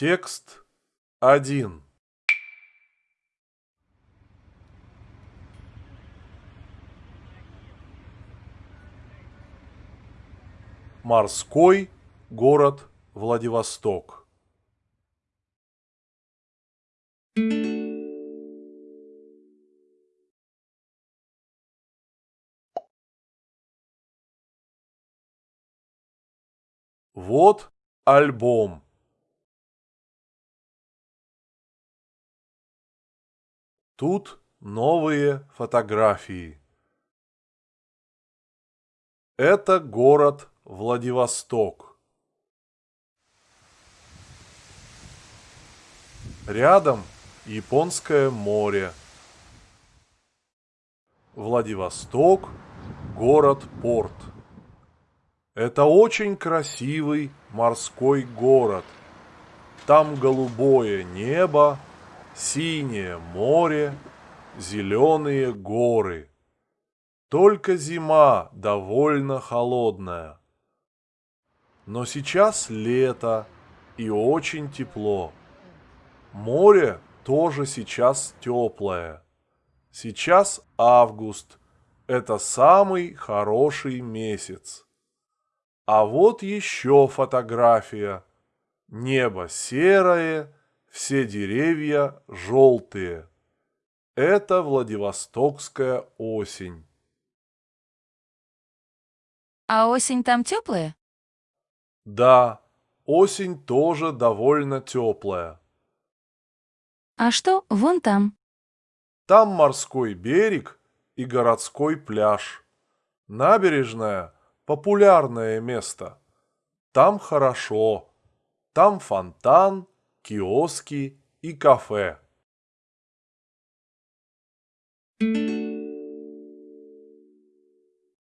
Текст 1. Морской город Владивосток. Вот альбом. Тут новые фотографии. Это город Владивосток. Рядом Японское море. Владивосток – город-порт. Это очень красивый морской город. Там голубое небо, синее море, зеленые горы. Только зима довольно холодная. Но сейчас лето и очень тепло. Море тоже сейчас теплое. Сейчас август. Это самый хороший месяц. А вот еще фотография. Небо серое, все деревья желтые. Это Владивостокская осень. А осень там теплая? Да, осень тоже довольно теплая. А что вон там? Там морской берег и городской пляж. Набережная – популярное место. Там хорошо. Там фонтан, киоски и кафе.